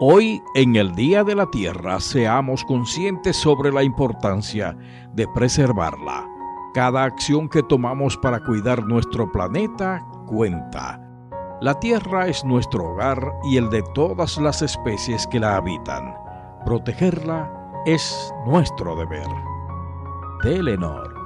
Hoy, en el Día de la Tierra, seamos conscientes sobre la importancia de preservarla. Cada acción que tomamos para cuidar nuestro planeta cuenta. La Tierra es nuestro hogar y el de todas las especies que la habitan. Protegerla es nuestro deber. Telenor